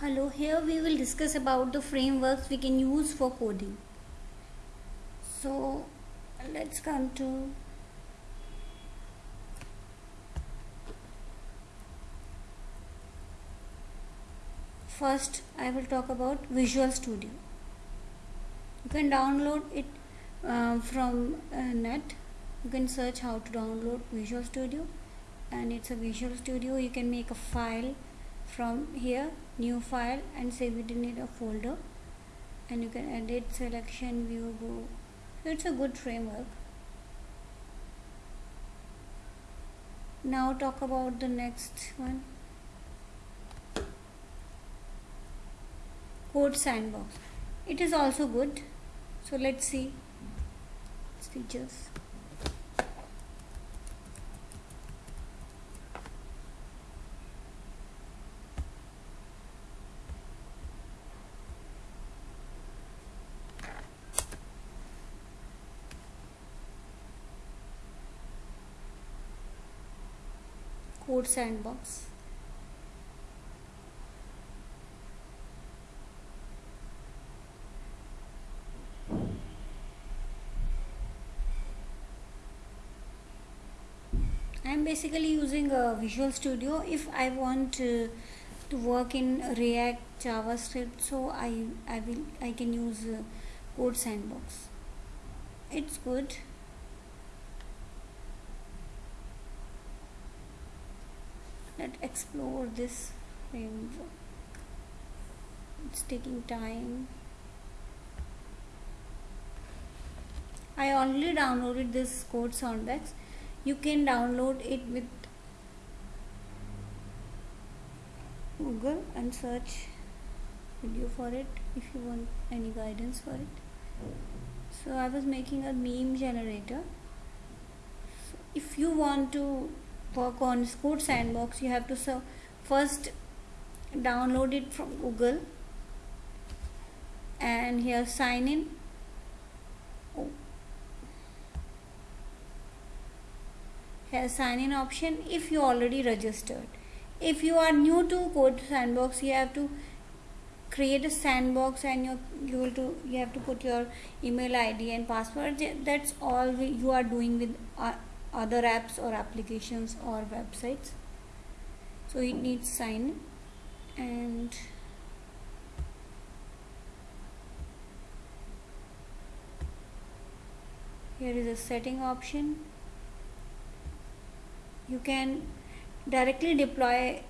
Hello, here we will discuss about the frameworks we can use for coding. So let's come to first I will talk about Visual Studio. You can download it uh, from uh, net. You can search how to download Visual Studio and it's a Visual Studio. You can make a file from here new file and save it in a folder. And you can edit selection view go. It's a good framework. Now talk about the next one. Code sandbox. It is also good. So let's see. Its features code sandbox. I'm basically using a Visual Studio. If I want to, to work in React JavaScript so I I will I can use uh, Code Sandbox. It's good let's explore this framework it's taking time. I already downloaded this code sandbox. You can download it with Google and search video for it if you want any guidance for it. So I was making a meme generator. So if you want to work on code sandbox you have to first download it from google and here sign in. Oh. here sign in option if you already registered. If you are new to code sandbox you have to create a sandbox and you you will to you have to put your email id and password. That's all you are doing with uh, other apps or applications or websites. So it needs sign and here is a setting option. You can directly deploy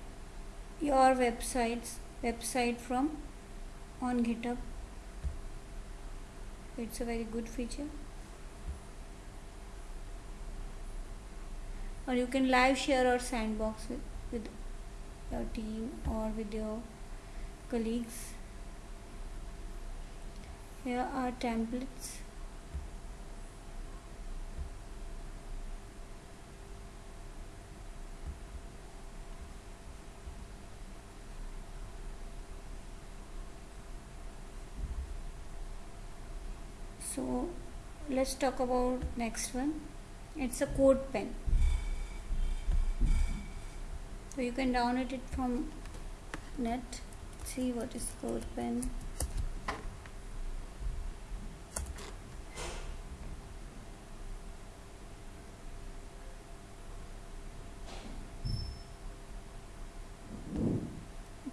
your websites website from on github. It's a very good feature or you can live share or sandbox with, with your team or with your colleagues. Here are templates. So let's talk about next one. It's a CodePen so you can download it from net see what is CodePen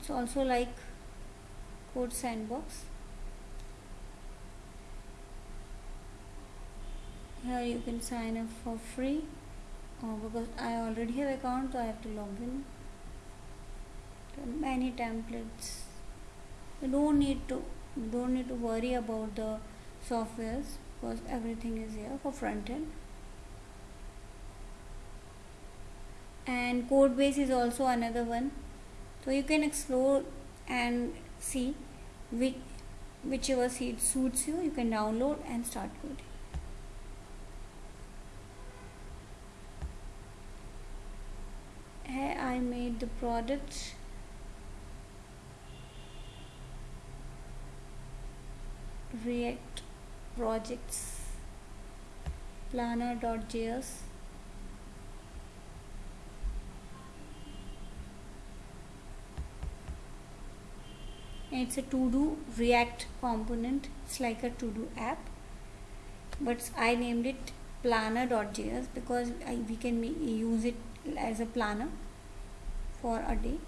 it's also like code sandbox. Here you can sign up for free oh, because I already have account so I have to log in. Many templates. You don't need to don't need to worry about the softwares because everything is here for front end. And codebase is also another one. So you can explore and see which whichever seed suits you you can download and start coding here I made the product. React projects. Planner.js it's a to do react component. It's like a to do app. But I named it planner.js because I, we can use it as a planner for a day.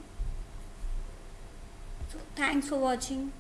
So thanks for watching